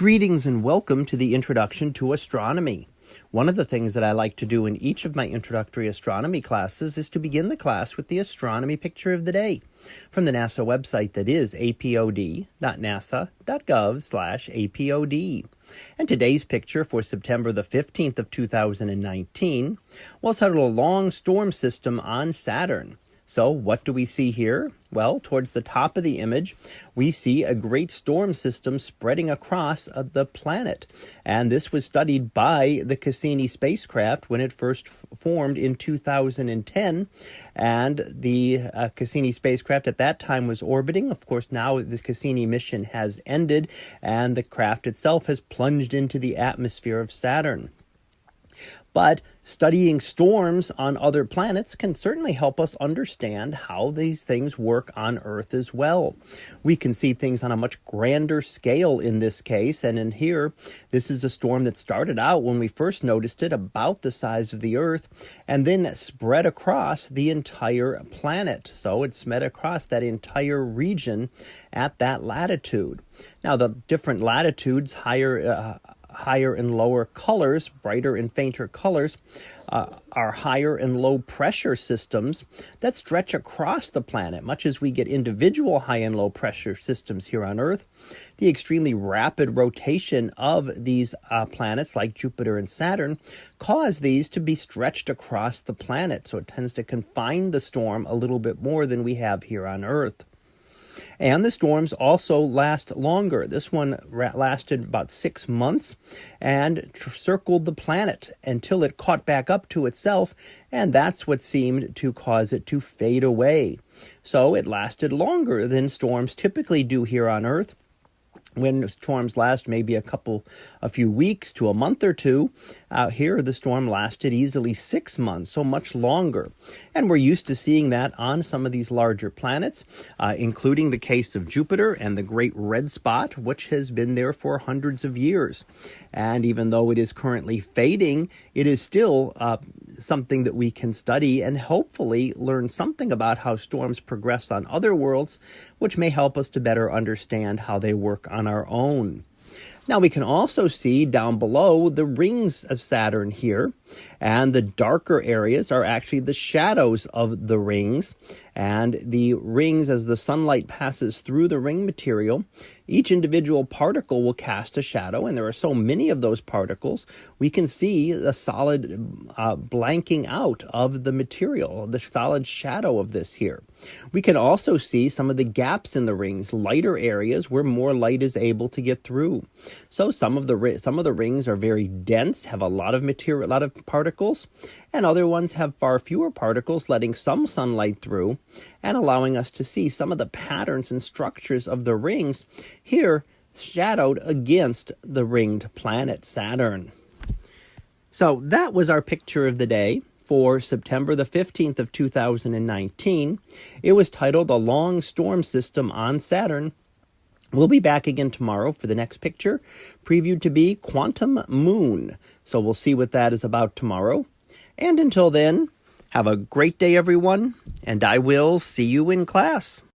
Greetings and welcome to the Introduction to Astronomy. One of the things that I like to do in each of my introductory astronomy classes is to begin the class with the astronomy picture of the day from the NASA website that is apod.nasa.gov/apod. And today's picture for September the 15th of 2019 was titled a long storm system on Saturn. So what do we see here? Well, towards the top of the image, we see a great storm system spreading across uh, the planet. And this was studied by the Cassini spacecraft when it first formed in 2010. And the uh, Cassini spacecraft at that time was orbiting. Of course, now the Cassini mission has ended and the craft itself has plunged into the atmosphere of Saturn. But studying storms on other planets can certainly help us understand how these things work on Earth as well. We can see things on a much grander scale in this case, and in here, this is a storm that started out when we first noticed it about the size of the Earth, and then spread across the entire planet. So it spread across that entire region at that latitude. Now, the different latitudes, higher uh, higher and lower colors, brighter and fainter colors, uh, are higher and low pressure systems that stretch across the planet. Much as we get individual high and low pressure systems here on Earth, the extremely rapid rotation of these uh, planets like Jupiter and Saturn cause these to be stretched across the planet. So it tends to confine the storm a little bit more than we have here on Earth. And the storms also last longer. This one lasted about six months and circled the planet until it caught back up to itself, and that's what seemed to cause it to fade away. So it lasted longer than storms typically do here on Earth when storms last maybe a couple, a few weeks to a month or two, uh, here the storm lasted easily six months, so much longer. And we're used to seeing that on some of these larger planets, uh, including the case of Jupiter and the Great Red Spot, which has been there for hundreds of years. And even though it is currently fading, it is still uh, something that we can study and hopefully learn something about how storms progress on other worlds, which may help us to better understand how they work on our own. Now we can also see down below the rings of Saturn here, and the darker areas are actually the shadows of the rings. And the rings, as the sunlight passes through the ring material, each individual particle will cast a shadow, and there are so many of those particles, we can see the solid uh, blanking out of the material, the solid shadow of this here. We can also see some of the gaps in the rings, lighter areas where more light is able to get through. So some of the some of the rings are very dense, have a lot of material, a lot of particles, and other ones have far fewer particles, letting some sunlight through and allowing us to see some of the patterns and structures of the rings here shadowed against the ringed planet Saturn. So that was our picture of the day for September the 15th of 2019. It was titled A Long Storm System on Saturn We'll be back again tomorrow for the next picture, previewed to be Quantum Moon. So we'll see what that is about tomorrow. And until then, have a great day, everyone, and I will see you in class.